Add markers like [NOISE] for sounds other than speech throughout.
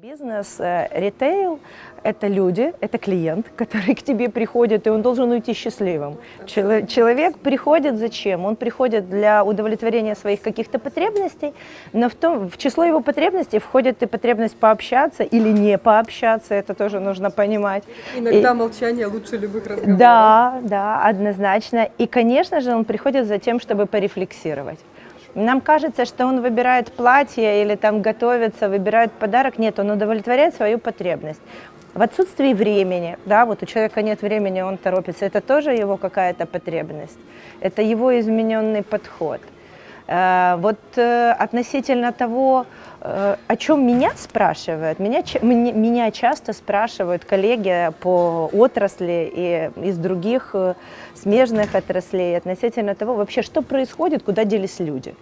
Бизнес, э, ритейл – это люди, это клиент, который [LAUGHS] к тебе приходит, и он должен уйти счастливым. Чело- Человек приходит зачем? Он приходит для удовлетворения своих каких-то потребностей, но в, том, в число его потребностей входит и потребность пообщаться или не пообщаться, это тоже нужно понимать. Иногда молчание лучше любых разговоров. Да, да, однозначно. И, конечно же, он приходит за тем, чтобы порефлексировать. Нам кажется, что он выбирает платье или там готовится, выбирает подарок. Нет, он удовлетворяет свою потребность. В отсутствии времени, да, вот у человека нет времени, он торопится, это тоже его какая-то потребность. Это его измененный подход. Э, Вот э, относительно того, э, о чем меня спрашивают, меня, меня часто спрашивают коллеги по отрасли и из других смежных отраслей относительно того, вообще, что происходит, куда делись люди.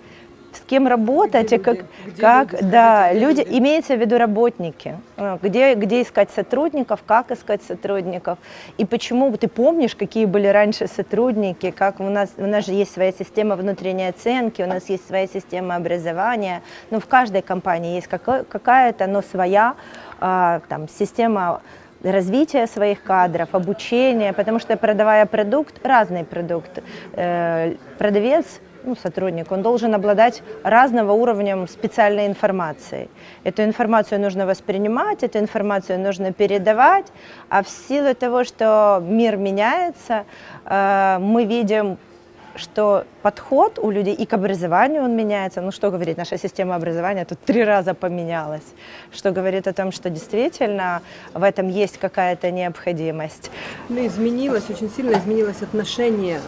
С кем работать, Где и как? Где как люди? да, где люди, люди? имеется в виду работники, Э, где, где искать сотрудников, как искать сотрудников, и почему, ты помнишь, какие были раньше сотрудники, как у нас, у нас же есть своя система внутренней оценки, у нас есть своя система образования, ну, в каждой компании есть какая-то, но своя а, там, система развития своих кадров, обучения, потому что продавая продукт, разный продукт, э, продавец ну, сотрудник, он должен обладать разного уровнем специальной информации. Эту информацию нужно воспринимать, эту информацию нужно передавать, а в силу того, что мир меняется, э, мы видим что подход у людей и к образованию он меняется. Ну что говорить, наша система образования тут три раза поменялась, что говорит о том, что действительно в этом есть какая-то необходимость. Ну, изменилось, очень сильно изменилось отношение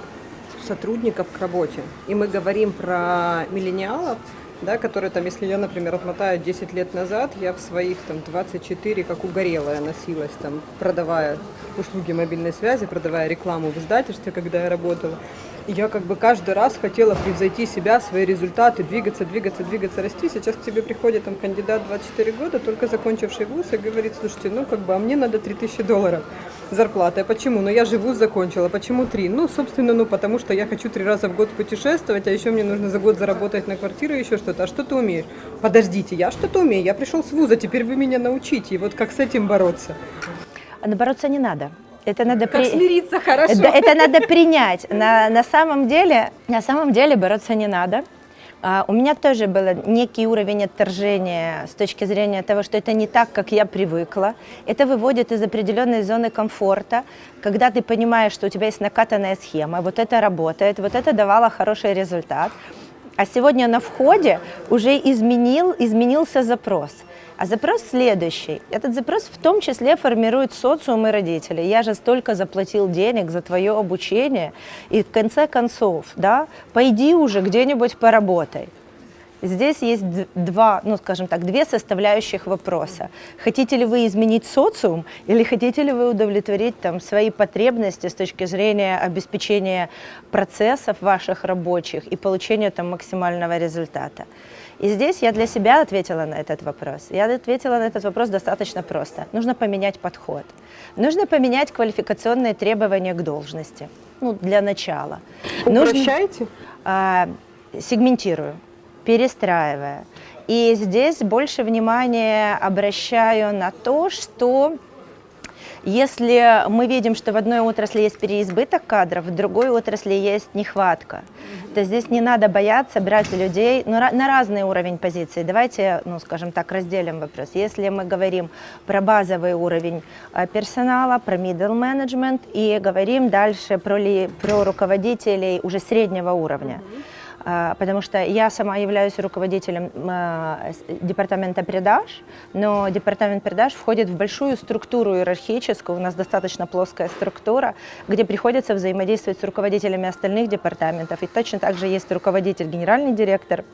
сотрудников к работе. И мы говорим про миллениалов, да, которые там, если я, например, отмотаю 10 лет назад, я в своих там 24, как угорелая, носилась там, продавая услуги мобильной связи, продавая рекламу в издательстве, когда я работала. И я как бы каждый раз хотела превзойти себя, свои результаты, двигаться, двигаться, двигаться, расти. Сейчас к тебе приходит там кандидат 24 года, только закончивший вуз, и говорит, слушайте, ну как бы, а мне надо 3000 долларов зарплаты. А почему? Ну я же вуз закончила. Почему три? Ну, собственно, ну потому что я хочу три раза в год путешествовать, а еще мне нужно за год заработать на квартиру и еще что-то. А что ты умеешь? Подождите, я что-то умею. Я пришел с вуза, теперь вы меня научите. И вот как с этим бороться? А бороться не надо. Это надо Как при- смириться хорошо? Да, это надо принять. На, на, самом деле, на самом деле бороться не надо. А, у меня тоже был некий уровень отторжения с точки зрения того, что это не так, как я привыкла. Это выводит из определенной зоны комфорта, когда ты понимаешь, что у тебя есть накатанная схема, вот это работает, вот это давало хороший результат. А сегодня на входе уже изменил, изменился запрос. А запрос следующий. Этот запрос в том числе формирует социум и родители. Я же столько заплатил денег за твое обучение, и в конце концов, да, пойди уже где-нибудь поработай. Здесь есть два, ну, скажем так, две составляющих вопроса. Хотите ли вы изменить социум или хотите ли вы удовлетворить там, свои потребности с точки зрения обеспечения процессов ваших рабочих и получения там, максимального результата? И здесь я для себя ответила на этот вопрос. Я ответила на этот вопрос достаточно просто. Нужно поменять подход. Нужно поменять квалификационные требования к должности. Ну, для начала. Нужно- Упрощаете? а, сегментирую, перестраивая. И здесь больше внимания обращаю на то, что если мы видим, что в одной отрасли есть переизбыток кадров, в другой отрасли есть нехватка, то здесь не надо бояться брать людей ну, на разный уровень позиций. Давайте, ну, скажем так, разделим вопрос. Если мы говорим про базовый уровень э, персонала, про middle management и говорим дальше про, ли, про руководителей уже среднего уровня. А, Потому что я сама являюсь руководителем а, департамента продаж, но департамент продаж входит в большую структуру иерархическую, у нас достаточно плоская структура, где приходится взаимодействовать с руководителями остальных департаментов. И точно так же есть руководитель, генеральный директор,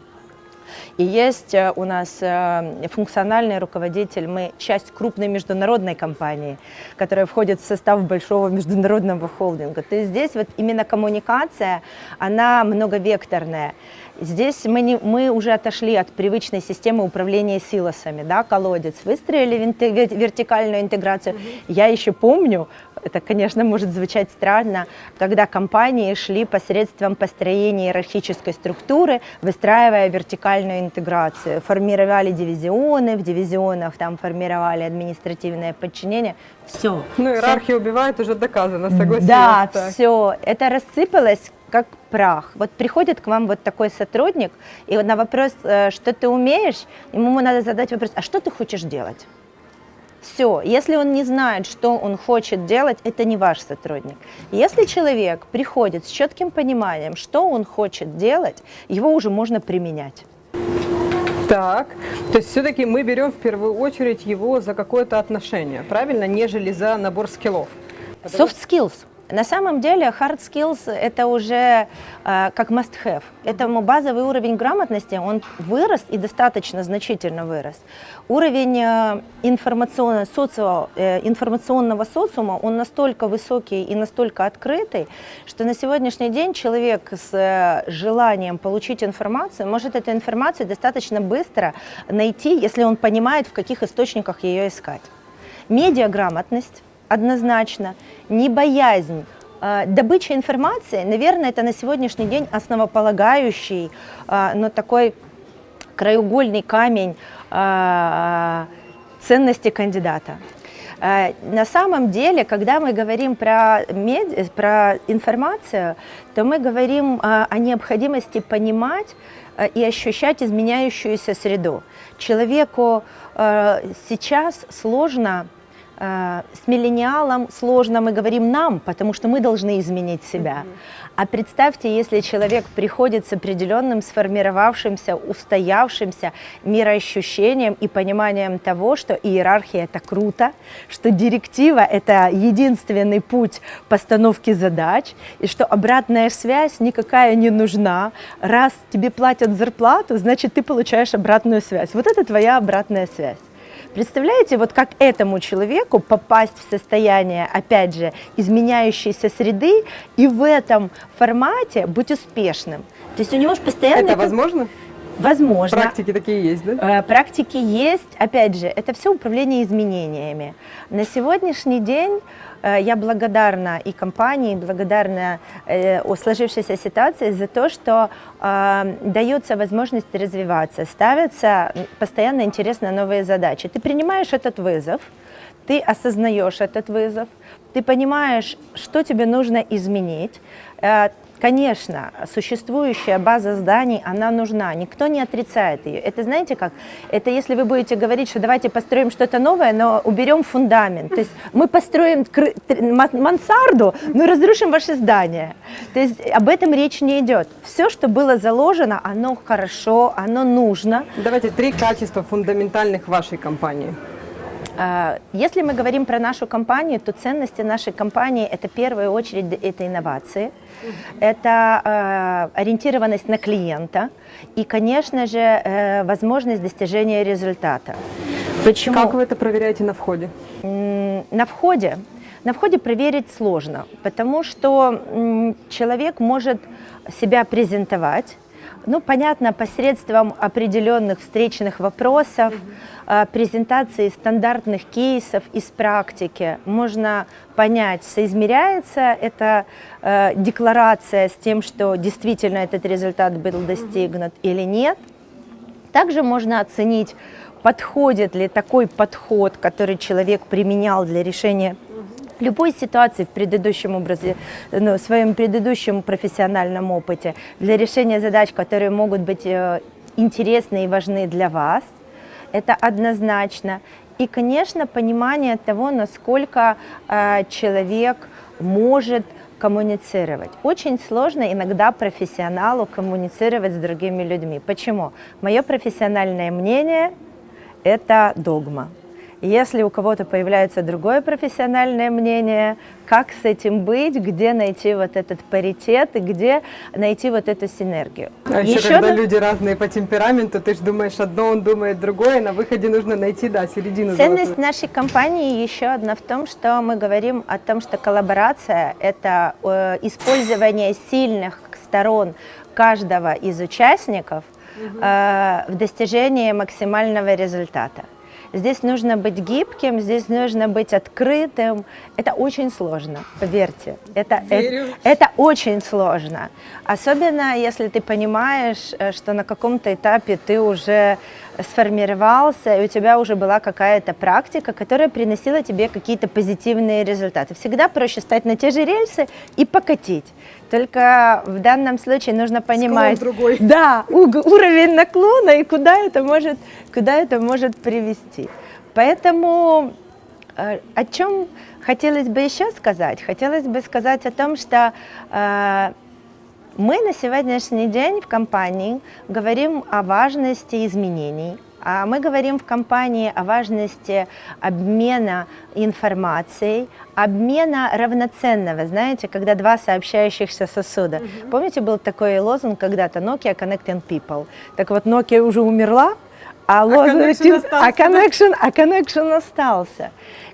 И есть э, у нас э, функциональный руководитель, мы часть крупной международной компании, которая входит в состав большого международного холдинга. То есть здесь вот именно коммуникация, она многовекторная. Здесь мы, не, мы уже отошли от привычной системы управления силосами, да, колодец, выстроили вертикальную интеграцию. -hmm. Я еще помню, это, конечно, может звучать странно, когда компании шли посредством построения иерархической структуры, выстраивая вертикальную интеграцию, формировали дивизионы, в дивизионах там формировали административное подчинение, все. Ну, иерархия все. убивает, уже доказано, согласилась. Да, так. все, это рассыпалось как прах. Вот приходит к вам вот такой сотрудник, и на вопрос, э, что ты умеешь, ему надо задать вопрос, а что ты хочешь делать? Все, если он не знает, что он хочет делать, это не ваш сотрудник. Если человек приходит с четким пониманием, что он хочет делать, его уже можно применять. Так, то есть все-таки мы берем в первую очередь его за какое-то отношение, правильно, нежели за набор скиллов? Soft skills. На самом деле hard skills это уже э, как must have. Этому базовый уровень грамотности, он вырос и достаточно значительно вырос. Уровень э, информационного, социо, э, информационного социума, он настолько высокий и настолько открытый, что на сегодняшний день человек с э, желанием получить информацию может эту информацию достаточно быстро найти, если он понимает, в каких источниках ее искать. Медиаграмотность однозначно, не боязнь. А, добыча информации, наверное, это на сегодняшний день основополагающий, а, но такой краеугольный камень а, ценности кандидата. На самом деле, когда мы говорим про, меди, про информацию, то мы говорим о необходимости понимать и ощущать изменяющуюся среду. Человеку сейчас сложно с миллениалом сложно, мы говорим нам, потому что мы должны изменить себя. А представьте, если человек приходит с определенным сформировавшимся, устоявшимся мироощущением и пониманием того, что иерархия – это круто, что директива – это единственный путь постановки задач, и что обратная связь никакая не нужна. Раз тебе платят зарплату, значит, ты получаешь обратную связь. Вот это твоя обратная связь. Представляете, вот как этому человеку попасть в состояние, опять же, изменяющейся среды и в этом формате быть успешным? То есть у него же постоянно... Это, это... возможно? Возможно. Практики такие есть, да? Э, практики есть. Опять же, это все управление изменениями. На сегодняшний день э, я благодарна и компании, благодарна э, о сложившейся ситуации за то, что дается возможность развиваться, ставятся постоянно интересные новые задачи. Ты принимаешь этот вызов, ты осознаешь этот вызов, ты понимаешь, что тебе нужно изменить, Конечно, существующая база зданий, она нужна, никто не отрицает ее. Это знаете как? Это если вы будете говорить, что давайте построим что-то новое, но уберем фундамент. То есть мы построим мансарду, но разрушим ваше здание. То есть об этом речь не идет. Все, что было заложено, оно хорошо, оно нужно. Давайте три качества фундаментальных вашей компании. А, если мы говорим про нашу компанию, то ценности нашей компании – это в первую очередь это инновации, это э, ориентированность на клиента и, конечно же, э, возможность достижения результата. Почему? Как вы это проверяете на входе? На входе? На входе проверить сложно, потому что человек может себя презентовать, ну, понятно, посредством определенных встречных вопросов, э, презентации стандартных кейсов из практики. Можно понять, соизмеряется эта э, декларация с тем, что действительно этот результат был достигнут или нет. Также можно оценить, подходит ли такой подход, который человек применял для решения любой ситуации в предыдущем образе, ну, в своем предыдущем профессиональном опыте, для решения задач, которые могут быть э, интересны и важны для вас, это однозначно. И, конечно, понимание того, насколько э, человек может коммуницировать. Очень сложно иногда профессионалу коммуницировать с другими людьми. Почему? Мое профессиональное мнение – это догма. Если у кого-то появляется другое профессиональное мнение, как с этим быть, где найти вот этот паритет и где найти вот эту синергию. А еще, еще когда на... люди разные по темпераменту, ты же думаешь одно, он думает другое, на выходе нужно найти, да, середину. Ценность золотую. нашей компании еще одна в том, что мы говорим о том, что коллаборация – это э, использование сильных сторон каждого из участников угу. э, в достижении максимального результата. Здесь нужно быть гибким, здесь нужно быть открытым. Это очень сложно, поверьте. Это, это, это очень сложно. Особенно, если ты понимаешь, э, что на каком-то этапе ты уже сформировался, и у тебя уже была какая-то практика, которая приносила тебе какие-то позитивные результаты. Всегда проще стать на те же рельсы и покатить. Только в данном случае нужно понимать, другой. [LAUGHS] да, уровень наклона и куда это может, куда это может привести. Поэтому э, о чем хотелось бы еще сказать? Хотелось бы сказать о том, что э, мы на сегодняшний день в компании говорим о важности изменений, а мы говорим в компании о важности обмена информацией, обмена равноценного, знаете, когда два сообщающихся сосуда. Mm -hmm. Помните, был такой лозунг когда-то Nokia Connecting People? Так вот, Nokia уже умерла, а, а лозунг, а, connection, а connection остался.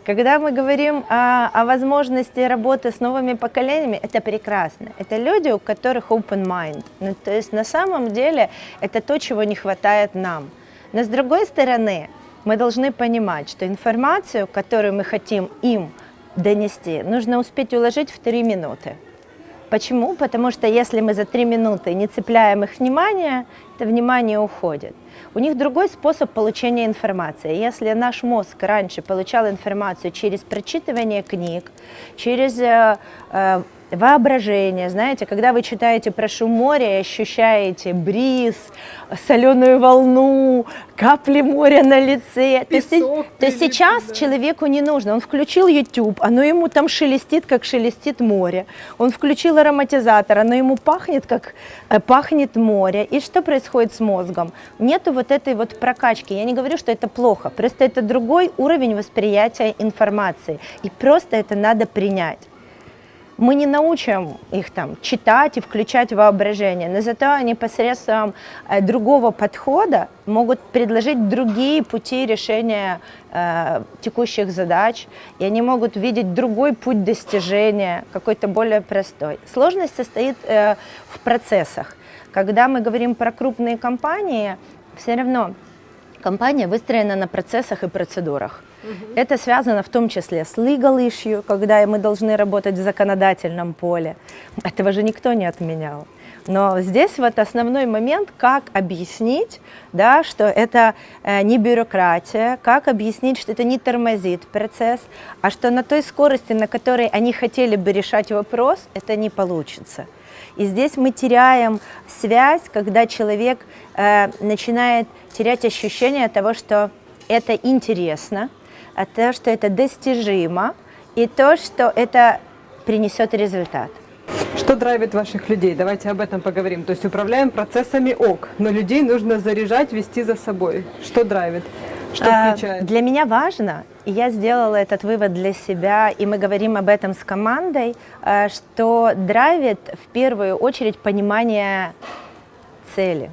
Когда мы говорим о, о возможности работы с новыми поколениями, это прекрасно. Это люди, у которых open mind. Ну, то есть на самом деле это то, чего не хватает нам. Но с другой стороны, мы должны понимать, что информацию, которую мы хотим им донести, нужно успеть уложить в три минуты. Почему? Потому что если мы за три минуты не цепляем их внимание, это внимание уходит. У них другой способ получения информации. Если наш мозг раньше получал информацию через прочитывание книг, через э, э, воображение, знаете, когда вы читаете про шум моря и ощущаете бриз, соленую волну, капли моря на лице, Песок, то, то сейчас да. человеку не нужно, он включил YouTube, оно ему там шелестит, как шелестит море, он включил ароматизатор, оно ему пахнет, как э, пахнет море, и что происходит с мозгом? Нету вот этой вот прокачки, я не говорю, что это плохо, просто это другой уровень восприятия информации, и просто это надо принять мы не научим их там читать и включать воображение, но зато они посредством э, другого подхода могут предложить другие пути решения э, текущих задач, и они могут видеть другой путь достижения, какой-то более простой. Сложность состоит э, в процессах. Когда мы говорим про крупные компании, все равно компания выстроена на процессах и процедурах. Это связано в том числе с legal issue, когда мы должны работать в законодательном поле. Этого же никто не отменял. Но здесь вот основной момент, как объяснить, да, что это э, не бюрократия, как объяснить, что это не тормозит процесс, а что на той скорости, на которой они хотели бы решать вопрос, это не получится. И здесь мы теряем связь, когда человек э, начинает терять ощущение того, что это интересно, а то, что это достижимо, и то, что это принесет результат. Что драйвит ваших людей? Давайте об этом поговорим. То есть управляем процессами ок, но людей нужно заряжать, вести за собой. Что драйвит? Что а, включает? Для меня важно, и я сделала этот вывод для себя, и мы говорим об этом с командой, а, что драйвит в первую очередь понимание цели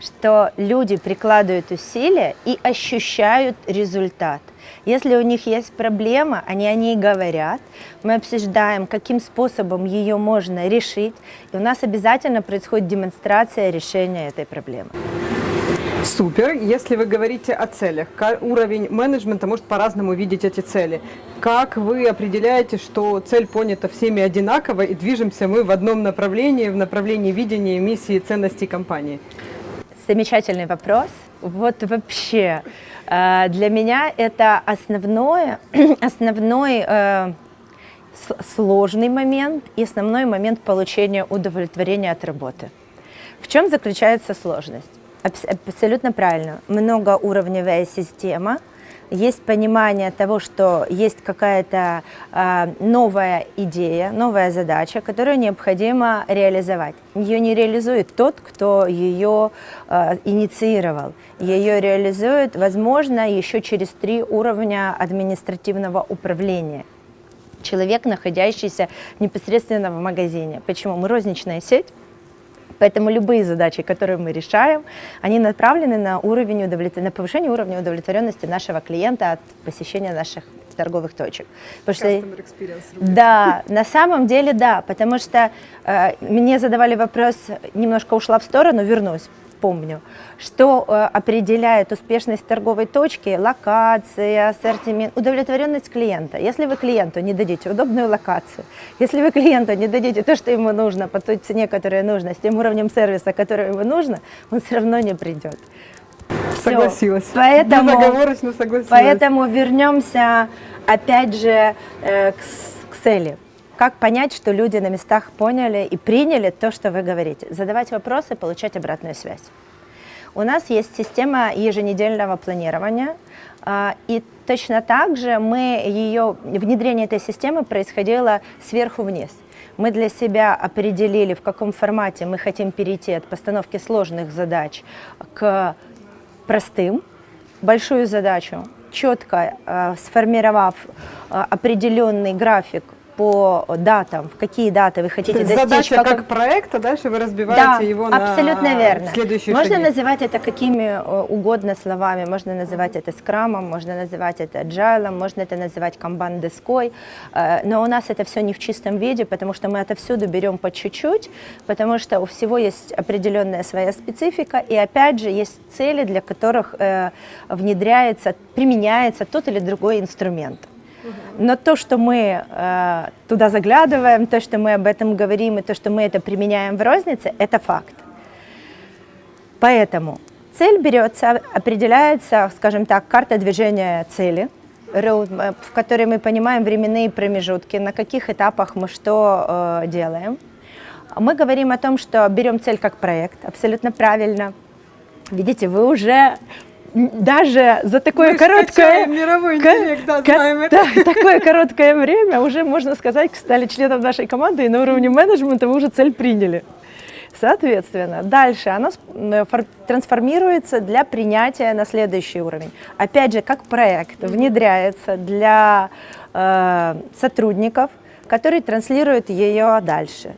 что люди прикладывают усилия и ощущают результат. Если у них есть проблема, они о ней говорят, мы обсуждаем, каким способом ее можно решить, и у нас обязательно происходит демонстрация решения этой проблемы. Супер. Если вы говорите о целях, уровень менеджмента может по-разному видеть эти цели. Как вы определяете, что цель понята всеми одинаково и движемся мы в одном направлении, в направлении видения миссии ценностей компании? Замечательный вопрос. Вот вообще э, для меня это основное, [CLEARS THROAT] основной э, сложный момент и основной момент получения удовлетворения от работы. В чем заключается сложность? Абсолютно правильно. Многоуровневая система, есть понимание того, что есть какая-то э, новая идея, новая задача, которую необходимо реализовать. Ее не реализует тот, кто ее э, инициировал. Ее реализует, возможно, еще через три уровня административного управления. Человек, находящийся непосредственно в магазине. Почему? Мы розничная сеть. Поэтому любые задачи, которые мы решаем, они направлены на, уровень удовлетвор... на повышение уровня удовлетворенности нашего клиента от посещения наших торговых точек. Потому что, да, на самом деле да, потому что э, мне задавали вопрос, немножко ушла в сторону, вернусь помню, что э, определяет успешность торговой точки, локация, ассортимент, удовлетворенность клиента. Если вы клиенту не дадите удобную локацию, если вы клиенту не дадите то, что ему нужно, по той цене, которая нужна, с тем уровнем сервиса, который ему нужно, он все равно не придет. Согласилась. Все. Поэтому, Безоговорочно согласилась. Поэтому вернемся опять же э, к, к цели. Как понять, что люди на местах поняли и приняли то, что вы говорите? Задавать вопросы, получать обратную связь. У нас есть система еженедельного планирования, а, и точно так же мы ее, внедрение этой системы происходило сверху вниз. Мы для себя определили, в каком формате мы хотим перейти от постановки сложных задач к простым, большую задачу, четко э, сформировав э, определенный график по датам, в какие даты вы хотите достичь. Задача каком... как проекта, дальше вы разбиваете да, его абсолютно на верно. следующие Можно шаги. называть это какими э, угодно словами, можно называть это скрамом, можно называть это agile, можно это называть камбан-доской, э, но у нас это все не в чистом виде, потому что мы отовсюду берем по чуть-чуть, потому что у всего есть определенная своя специфика, и опять же есть цели, для которых э, внедряется, применяется тот или другой инструмент. Но то, что мы э, туда заглядываем, то, что мы об этом говорим, и то, что мы это применяем в рознице, это факт. Поэтому цель берется, определяется, скажем так, карта движения цели, в которой мы понимаем временные промежутки, на каких этапах мы что э, делаем. Мы говорим о том, что берем цель как проект, абсолютно правильно. Видите, вы уже даже за такое Мы короткое, мировой интеллект, да, знаем это. [LAUGHS] Такое короткое время уже, можно сказать, стали членом нашей команды, и на уровне менеджмента вы уже цель приняли. Соответственно, дальше она трансформируется для принятия на следующий уровень. Опять же, как проект внедряется для э, сотрудников, которые транслируют ее дальше.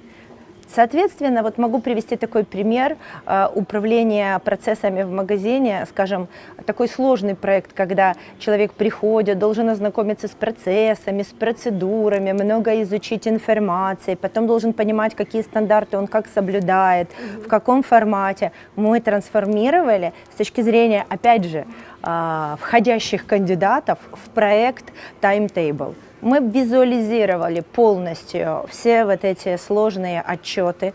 Соответственно, вот могу привести такой пример э, управления процессами в магазине, скажем, такой сложный проект, когда человек приходит, должен ознакомиться с процессами, с процедурами, много изучить информации, потом должен понимать, какие стандарты он как соблюдает, в каком формате. Мы трансформировали с точки зрения, опять же, э, входящих кандидатов в проект Timetable. Мы визуализировали полностью все вот эти сложные отчеты,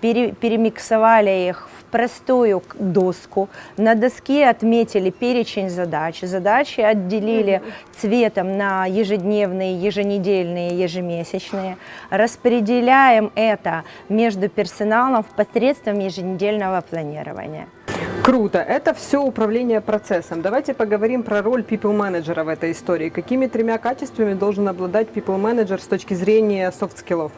пере, перемиксовали их простую доску. На доске отметили перечень задач. Задачи отделили цветом на ежедневные, еженедельные, ежемесячные. Распределяем это между персоналом посредством еженедельного планирования. Круто. Это все управление процессом. Давайте поговорим про роль people менеджера в этой истории. Какими тремя качествами должен обладать people менеджер с точки зрения софт-скиллов?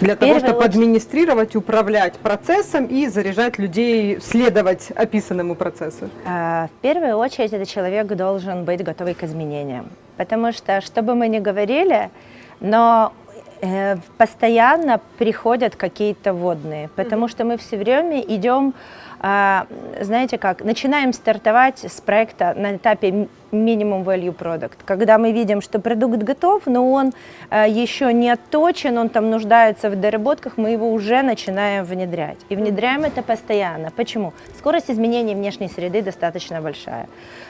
Для того, чтобы очередь... администрировать, управлять процессом и заряжать людей следовать описанному процессу? А, в первую очередь, этот человек должен быть готовый к изменениям. Потому что, что бы мы ни говорили, но э, постоянно приходят какие-то вводные, потому что мы все время идем знаете как, начинаем стартовать с проекта на этапе минимум value product, когда мы видим, что продукт готов, но он а, еще не отточен, он там нуждается в доработках, мы его уже начинаем внедрять. И внедряем это постоянно. Почему? Скорость изменения внешней среды достаточно большая.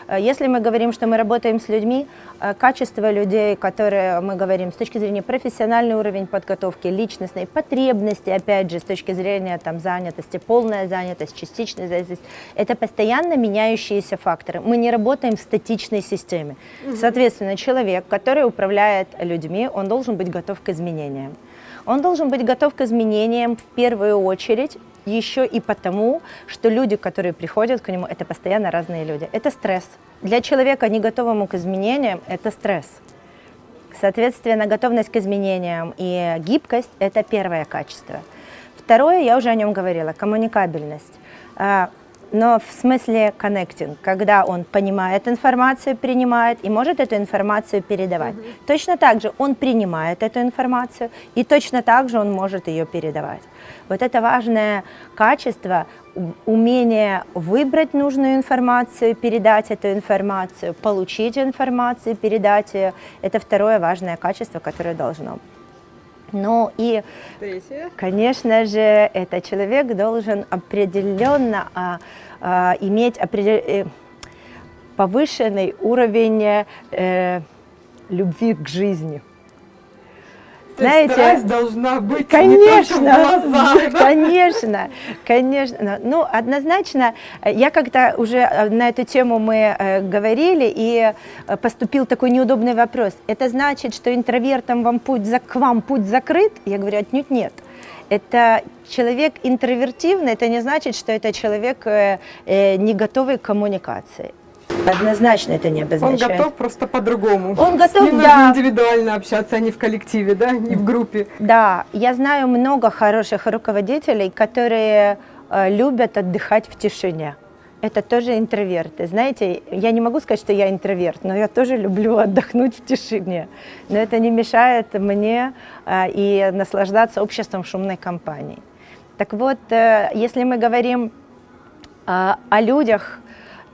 А, если мы говорим, что мы работаем с людьми, качество людей, которые мы говорим с точки зрения профессиональный уровень подготовки, личностной потребности, опять же, с точки зрения там, занятости, полная занятость, частичная зависимость. Это постоянно меняющиеся факторы. Мы не работаем в статичной системе. Соответственно, человек, который управляет людьми, он должен быть готов к изменениям. Он должен быть готов к изменениям в первую очередь еще и потому, что люди, которые приходят к нему, это постоянно разные люди. Это стресс. Для человека, не готовому к изменениям, это стресс. Соответственно, готовность к изменениям и гибкость – это первое качество. Второе, я уже о нем говорила, коммуникабельность. А, но в смысле connecting, когда он понимает информацию, принимает и может эту информацию передавать. Mm -hmm. Точно так же он принимает эту информацию и точно так же он может ее передавать. Вот это важное качество, умение выбрать нужную информацию, передать эту информацию, получить информацию, передать ее. Это второе важное качество, которое должно. Ну и, Третье. конечно же, этот человек должен определенно а, а, иметь определ... Э, повышенный уровень э, любви к жизни. Знаете, страсть должна быть конечно, не глазах, да? [LAUGHS] конечно, конечно. Ну, однозначно, я как-то уже э, на эту тему мы э, говорили, и э, поступил такой неудобный вопрос. Это значит, что интровертам вам путь за, к вам путь закрыт? Я говорю, отнюдь нет. Это человек интровертивный, это не значит, что это человек э, не готовый к коммуникации. Однозначно это не обозначает. Он готов просто по-другому. Он готов, С ним да. нужно индивидуально общаться, а не в коллективе, да, не в группе. Да, я знаю много хороших руководителей, которые э, любят отдыхать в тишине. Это тоже интроверты. Знаете, я не могу сказать, что я интроверт, но я тоже люблю отдохнуть в тишине. Но это не мешает мне э, и наслаждаться обществом шумной компании. Так вот, э, если мы говорим о людях,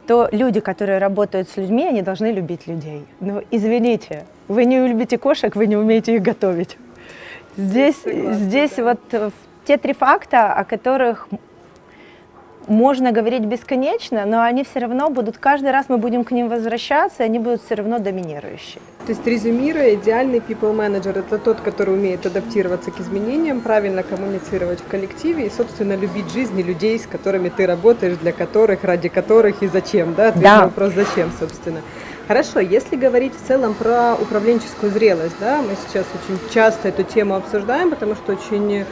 то люди, которые работают с людьми, они должны любить людей. Но извините, вы не любите кошек, вы не умеете их готовить. Здесь, Согласна, здесь да. вот э, те три факта, о которых можно говорить бесконечно, но они все равно будут, каждый раз мы будем к ним возвращаться, и они будут все равно доминирующие. То есть, резюмируя, идеальный people manager – это тот, который умеет адаптироваться к изменениям, правильно коммуницировать в коллективе и, собственно, любить жизни людей, с которыми ты работаешь, для которых, ради которых и зачем, да? Ответ да. на вопрос «зачем», собственно. Хорошо, если говорить в целом про управленческую зрелость, да, мы сейчас очень часто эту тему обсуждаем, потому что очень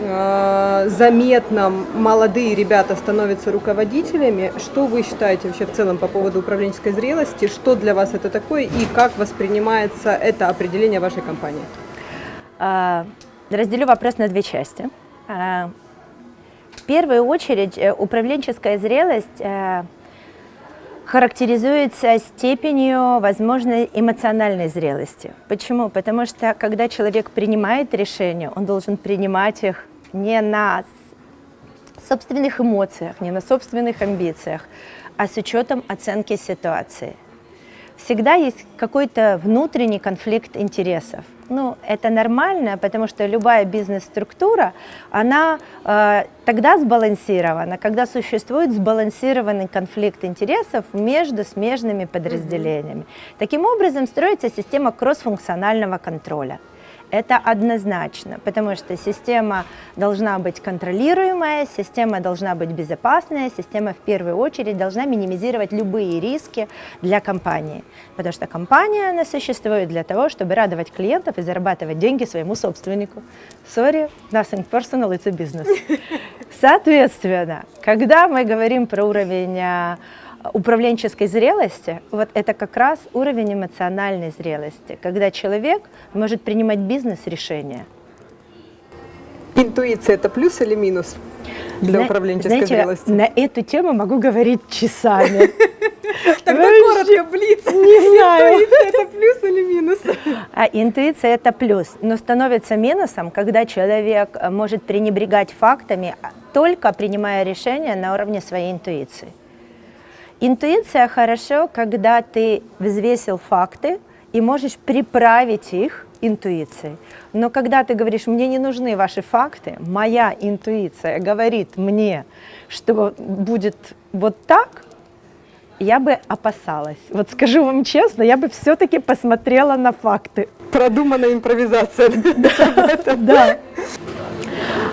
заметно молодые ребята становятся руководителями. Что вы считаете вообще в целом по поводу управленческой зрелости? Что для вас это такое и как воспринимается это определение вашей компании? А, разделю вопрос на две части. А, в первую очередь э, управленческая зрелость э, характеризуется степенью возможной эмоциональной зрелости. Почему? Потому что когда человек принимает решения, он должен принимать их не на собственных эмоциях, не на собственных амбициях, а с учетом оценки ситуации. Всегда есть какой-то внутренний конфликт интересов. Ну, это нормально, потому что любая бизнес-структура, она э, тогда сбалансирована, когда существует сбалансированный конфликт интересов между смежными подразделениями. Таким образом, строится система кроссфункционального контроля. Это однозначно, потому что система должна быть контролируемая, система должна быть безопасная, система в первую очередь должна минимизировать любые риски для компании. Потому что компания, она существует для того, чтобы радовать клиентов и зарабатывать деньги своему собственнику. Sorry, nothing personal, it's a business. [LAUGHS] Соответственно, когда мы говорим про уровень а, управленческой зрелости, вот это как раз уровень эмоциональной зрелости, когда человек может принимать бизнес-решения. Интуиция – это плюс или минус для Зна управленческой знаете, зрелости? на эту тему могу говорить часами. [LAUGHS] Тогда коротко, блиц. Не знаю. Интуиция – это плюс или минус? [LAUGHS] А интуиция – это плюс, но становится минусом, когда человек может пренебрегать фактами, только принимая решения на уровне своей интуиции. Интуиция хорошо, когда ты взвесил факты и можешь приправить их интуицией. Но когда ты говоришь, мне не нужны ваши факты, моя интуиция говорит мне, что будет вот так, я бы опасалась. Вот скажу вам честно, я бы все-таки посмотрела на факты. Продуманная импровизация. Да.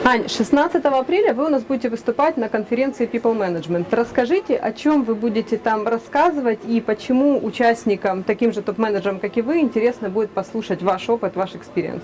Ань, 16 апреля вы у нас будете выступать на конференции People Management. Расскажите, о чем вы будете там рассказывать и почему участникам, таким же топ-менеджерам, как и вы, интересно будет послушать ваш опыт, ваш experience.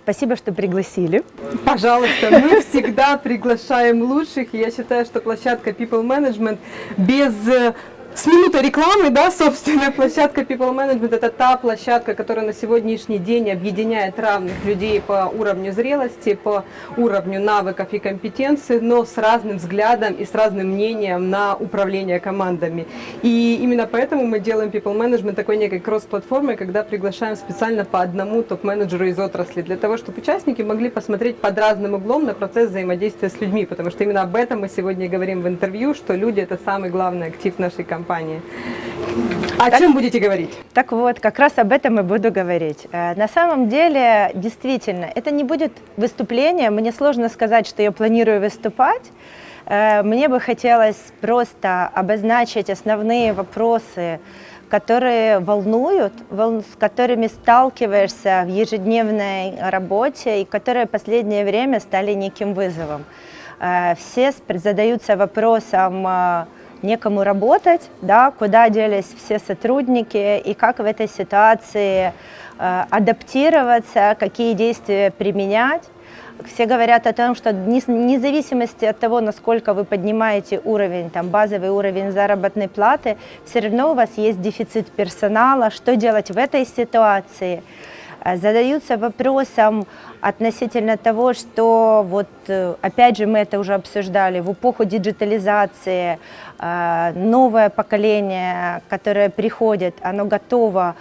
спасибо, что пригласили. Пожалуйста, мы [LAUGHS] всегда приглашаем лучших. Я считаю, что площадка People Management без э, с минутой рекламы, да, собственно, площадка People Management – это та площадка, которая на сегодняшний день объединяет равных людей по уровню зрелости, по уровню навыков и компетенций, но с разным взглядом и с разным мнением на управление командами. И именно поэтому мы делаем People Management такой некой кросс-платформой, когда приглашаем специально по одному топ-менеджеру из отрасли, для того, чтобы участники могли посмотреть под разным углом на процесс взаимодействия с людьми, потому что именно об этом мы сегодня говорим в интервью, что люди – это самый главный актив нашей компании компании. О так, чем будете говорить? Так вот, как раз об этом и буду говорить. Э, на самом деле, действительно, это не будет выступление. Мне сложно сказать, что я планирую выступать. Э, мне бы хотелось просто обозначить основные вопросы, которые волнуют, с которыми сталкиваешься в ежедневной работе и которые в последнее время стали неким вызовом. Э, все задаются вопросом, некому работать, да, куда делись все сотрудники и как в этой ситуации э, адаптироваться, какие действия применять. Все говорят о том, что вне зависимости от того, насколько вы поднимаете уровень, там, базовый уровень заработной платы, все равно у вас есть дефицит персонала, что делать в этой ситуации. Э, задаются вопросом относительно того, что вот э, опять же мы это уже обсуждали, в эпоху диджитализации э, новое поколение, которое приходит, оно готово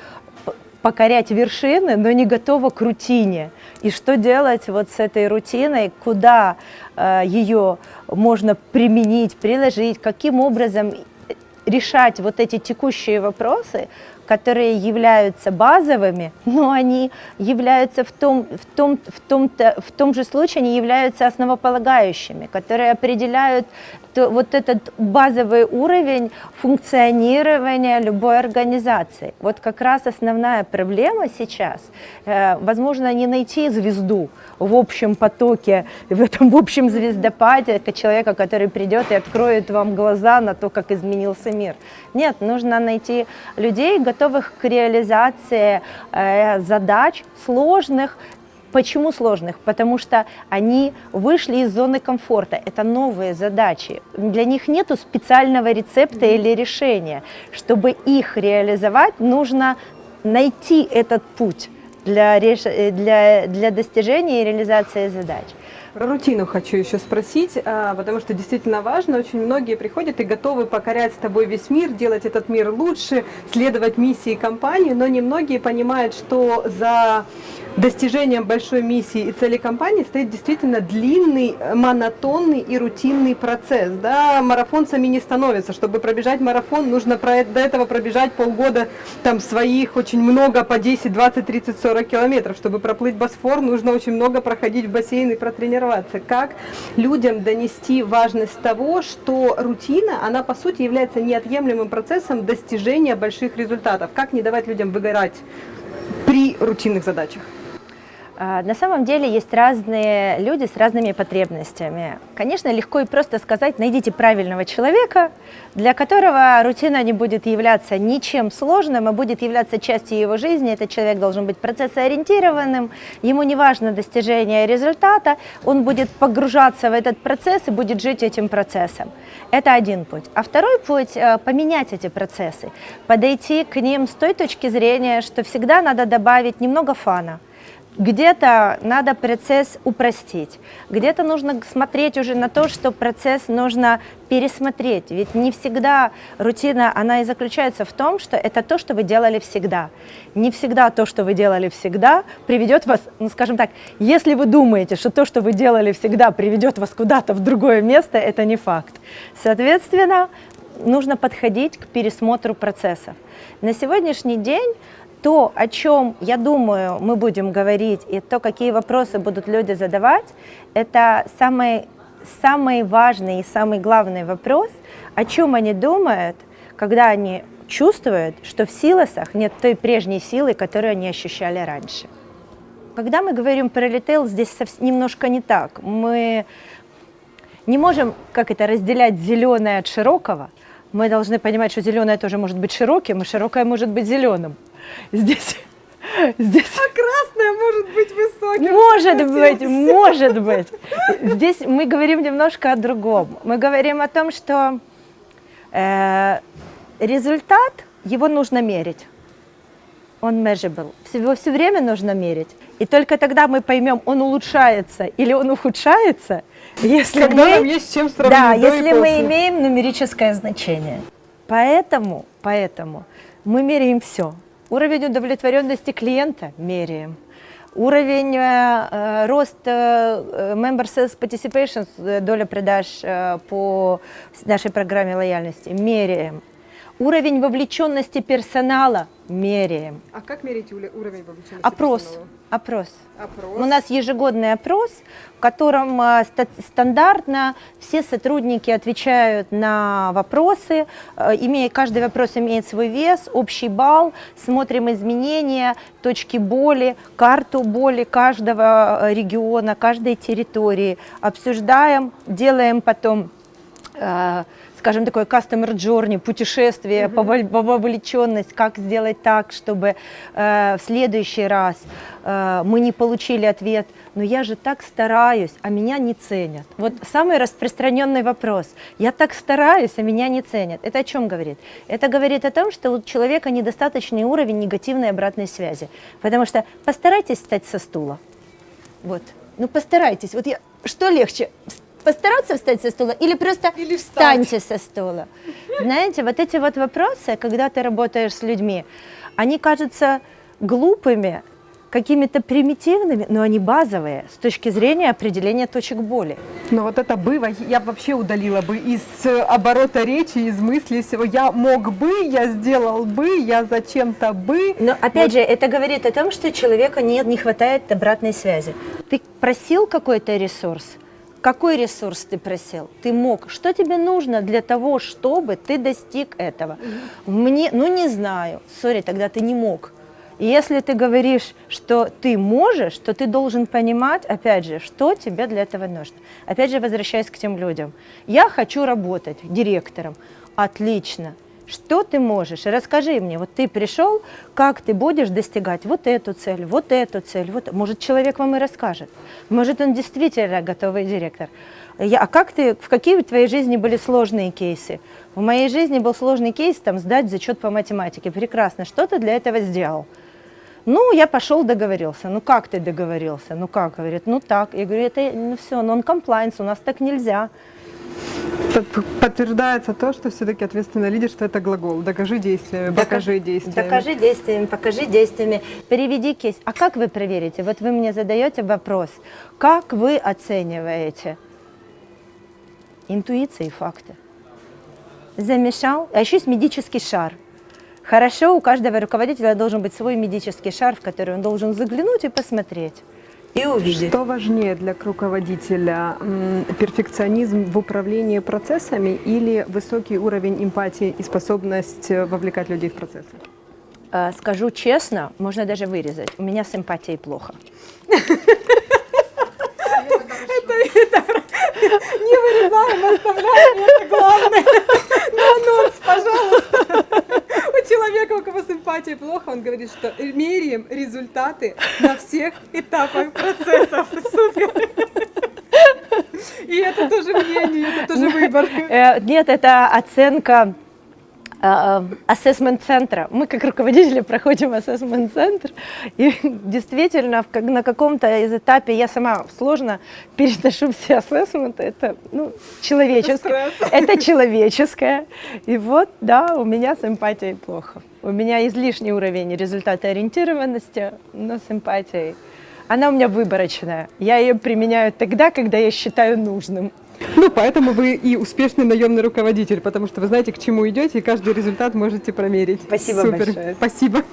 покорять вершины, но не готово к рутине. И что делать вот с этой рутиной, куда ее можно применить, приложить, каким образом решать вот эти текущие вопросы, которые являются базовыми, но они являются в том, в том, в том, в том же случае, они являются основополагающими, которые определяют то, вот этот базовый уровень функционирования любой организации. Вот как раз основная проблема сейчас, э, возможно, не найти звезду в общем потоке, в этом в общем звездопаде человека, который придет и откроет вам глаза на то, как изменился мир. Нет, нужно найти людей, готовых к реализации э, задач сложных, Почему сложных? Потому что они вышли из зоны комфорта. Это новые задачи. Для них нет специального рецепта или решения. Чтобы их реализовать, нужно найти этот путь для, для, для достижения и реализации задач. Про рутину хочу еще спросить, а, потому что действительно важно. Очень многие приходят и готовы покорять с тобой весь мир, делать этот мир лучше, следовать миссии компании, но немногие понимают, что за достижением большой миссии и цели компании стоит действительно длинный, монотонный и рутинный процесс. Да? Марафонцами не становятся. Чтобы пробежать марафон, нужно до этого пробежать полгода там своих, очень много, по 10, 20, 30, 40 километров. Чтобы проплыть Босфор, нужно очень много проходить в бассейн и протренироваться. Как людям донести важность того, что рутина, она по сути является неотъемлемым процессом достижения больших результатов. Как не давать людям выгорать при рутинных задачах? А, на самом деле есть разные люди с разными потребностями. Конечно, легко и просто сказать, найдите правильного человека, для которого рутина не будет являться ничем сложным, а будет являться частью его жизни. Этот человек должен быть процессоориентированным, ему не важно достижение результата, он будет погружаться в этот процесс и будет жить этим процессом. Это один путь. А второй путь э, – поменять эти процессы, подойти к ним с той точки зрения, что всегда надо добавить немного фана – где-то надо процесс упростить, где-то нужно смотреть уже на то, что процесс нужно пересмотреть. Ведь не всегда рутина, она и заключается в том, что это то, что вы делали всегда. Не всегда то, что вы делали всегда, приведет вас, ну скажем так, если вы думаете, что то, что вы делали всегда, приведет вас куда-то в другое место, это не факт. Соответственно, нужно подходить к пересмотру процессов. На сегодняшний день то, о чем, я думаю, мы будем говорить, и то, какие вопросы будут люди задавать, это самый, самый важный и самый главный вопрос, о чем они думают, когда они чувствуют, что в силосах нет той прежней силы, которую они ощущали раньше. Когда мы говорим про ритейл, здесь немножко не так. Мы не можем, как это, разделять зеленое от широкого. Мы должны понимать, что зеленое тоже может быть широким, и широкое может быть зеленым. Здесь [LAUGHS] Здесь А красная может быть высоким. Может быть, может [LAUGHS] быть. Здесь мы говорим немножко о другом. Мы говорим о том, что э, результат, его нужно мерить. Он measurable. Его все время нужно мерить. И только тогда мы поймем, он улучшается или он ухудшается, если Когда мы, нам есть чем сравнить да, если мы после. имеем нумерическое значение. Поэтому, поэтому мы меряем все. Уровень удовлетворенности клиента меряем. Уровень э, э, роста э, Member Sales Participation, э, доля продаж э, по нашей программе лояльности меряем. Уровень вовлеченности персонала меряем. А как мерить уровень вовлеченности Опрос. персонала? Опрос. Опрос. У нас ежегодный опрос, в котором а, ста- стандартно все сотрудники отвечают на вопросы, э, имея, каждый вопрос имеет свой вес, общий балл, смотрим изменения, точки боли, карту боли каждого э, региона, каждой территории, обсуждаем, делаем потом э, скажем, такое customer journey, путешествие, поволь- по вовлеченность, как сделать так, чтобы э, в следующий раз э, мы не получили ответ, но я же так стараюсь, а меня не ценят. Вот самый распространенный вопрос. Я так стараюсь, а меня не ценят. Это о чем говорит? Это говорит о том, что у человека недостаточный уровень негативной обратной связи. Потому что постарайтесь встать со стула. Вот. Ну постарайтесь. Вот я, что легче? Постараться встать со стула или просто Или встаньте со стула? Знаете, вот эти вот вопросы, когда ты работаешь с людьми, они кажутся глупыми, какими-то примитивными, но они базовые с точки зрения определения точек боли. Но вот это было, я вообще удалила бы из э, оборота речи, из мысли всего. Я мог бы, я сделал бы, я зачем-то бы. Но опять же, это говорит о том, что человека нет, не хватает обратной связи. Ты просил какой-то ресурс? Какой ресурс ты просил? Ты мог. Что тебе нужно для того, чтобы ты достиг этого? Мне, ну не знаю. Сори, тогда ты не мог. И если ты говоришь, что ты можешь, то ты должен понимать, опять же, что тебе для этого нужно. Опять же, возвращаясь к тем людям. Я хочу работать директором. Отлично. Что ты можешь? Расскажи мне, вот ты пришел, как ты будешь достигать вот эту цель, вот эту цель, вот. Может, человек вам и расскажет. Может, он действительно готовый директор. Я, а как ты, в какие в твоей жизни были сложные кейсы? В моей жизни был сложный кейс, там, сдать зачет по математике. Прекрасно. Что ты для этого сделал? Ну, я пошел, договорился. Ну, как ты договорился? Ну, как? Говорит, ну, так. Я говорю, это, ну, все, non-compliance, у нас так нельзя. Подтверждается то, что все-таки ответственное лидерство это глагол. Докажи действиями, покажи действиями. Докажи действиями, покажи действиями, переведи кейс. А как вы проверите? Вот вы мне задаете вопрос, как вы оцениваете интуиции и факты? Замешал, а еще есть медический шар. Хорошо, у каждого руководителя должен быть свой медический шар, в который он должен заглянуть и посмотреть. И увидеть. Что важнее для руководителя? Перфекционизм в управлении процессами или высокий уровень эмпатии и способность э, вовлекать людей в процессы? Э, Скажу честно, можно даже вырезать. У меня с эмпатией плохо. [LAUGHS] Не вырезаем, оставляем, это главное. На анонс, пожалуйста. У человека, у кого с эмпатией плохо, он говорит, что меряем результаты на всех этапах процессов. [LAUGHS] Супер. И это тоже мнение, это тоже выбор. Э, Нет, это оценка ассессмент-центра. Мы как руководители проходим ассессмент-центр, и действительно на каком-то из этапе я сама сложно переношу все ассессменты, это ну, человеческое. Это человеческое. И вот, да, у меня с эмпатией плохо. У меня излишний уровень результата ориентированности, но с эмпатией. Она у меня выборочная. Я ее применяю тогда, когда я считаю нужным. Ну, поэтому вы и успешный наемный руководитель, потому что вы знаете, к чему идете, и каждый результат можете промерить. Спасибо Супер. большое. Спасибо.